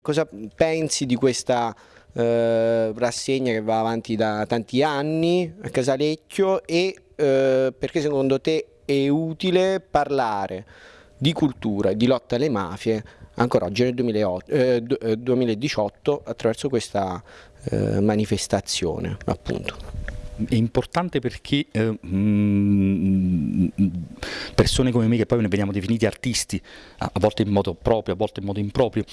Cosa pensi di questa eh, rassegna che va avanti da tanti anni a Casalecchio e eh, perché secondo te è utile parlare di cultura e di lotta alle mafie ancora oggi nel 2008, eh, 2018 eh, attraverso questa eh, manifestazione appunto? è importante perché eh, mh, persone come me che poi veniamo definiti artisti, a volte in modo proprio, a volte in modo improprio,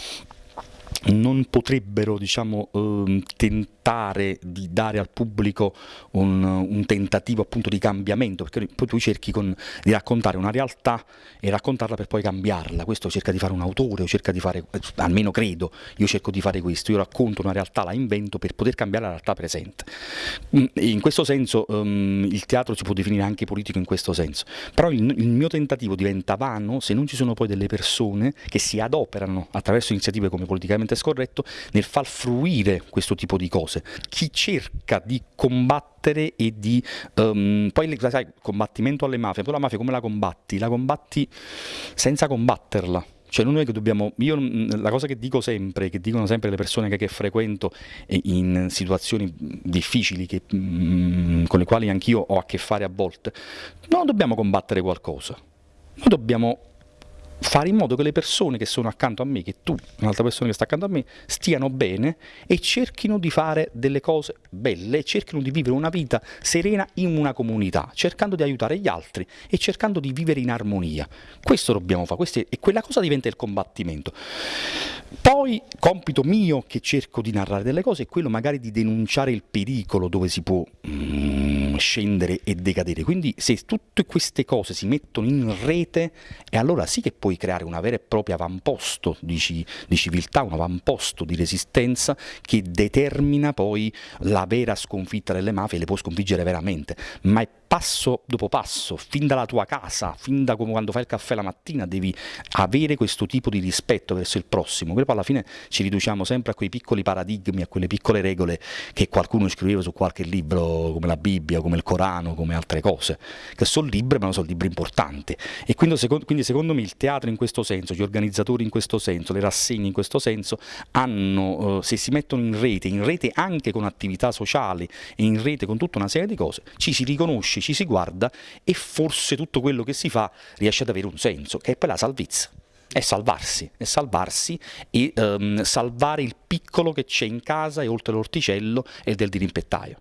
non potrebbero diciamo, eh, tentare di dare al pubblico un, un, tentativo appunto di cambiamento, perché poi tu cerchi con, di raccontare una realtà e raccontarla per poi cambiarla, questo cerca di fare un autore, o cerca di fare, almeno credo, io cerco di fare questo, io racconto una realtà, la invento per poter cambiare la realtà presente. Mm, in questo senso um, il teatro si può definire anche politico in questo senso, però il, il mio tentativo diventa vano se non ci sono poi delle persone che si adoperano attraverso iniziative come politicamente politicamente scorretto nel far fruire questo tipo di cose. Chi cerca di combattere e di... Um, poi sai, combattimento alle mafie, poi la mafia come la combatti? La combatti senza combatterla. Cioè non è che dobbiamo, io la cosa che dico sempre, che dicono sempre le persone che, che frequento in situazioni difficili che, mh, con le quali anch'io ho a che fare a volte, non dobbiamo combattere qualcosa, noi dobbiamo fare in modo che le persone che sono accanto a me, che tu, un'altra persona che sta accanto a me, stiano bene e cerchino di fare delle cose belle, cerchino di vivere una vita serena in una comunità, cercando di aiutare gli altri e cercando di vivere in armonia. Questo dobbiamo fare, questo è, e quella cosa diventa il combattimento. Poi, compito mio che cerco di narrare delle cose è quello magari di denunciare il pericolo dove si può... Mm, scendere e decadere. Quindi se tutte queste cose si mettono in rete, e allora sì che puoi creare una vera e propria avamposto di, di civiltà, un avamposto di resistenza che determina poi la vera sconfitta delle mafie, le può sconfiggere veramente, ma è passo dopo passo, fin dalla tua casa, fin da quando fai il caffè la mattina, devi avere questo tipo di rispetto verso il prossimo. Poi alla fine ci riduciamo sempre a quei piccoli paradigmi, a quelle piccole regole che qualcuno scriveva su qualche libro come la Bibbia, come il Corano, come altre cose, che sono libri ma non sono libri importanti. E quindi secondo, quindi secondo me il teatro in questo senso, gli organizzatori in questo senso, le rassegne in questo senso, hanno, eh, se si mettono in rete, in rete anche con attività sociali e in rete con tutta una serie di cose, ci si riconosce, ci si guarda e forse tutto quello che si fa riesce ad avere un senso, che è poi la salvezza è salvarsi, è salvarsi e um, salvare il piccolo che c'è in casa e oltre l'orticello e del dirimpettaio.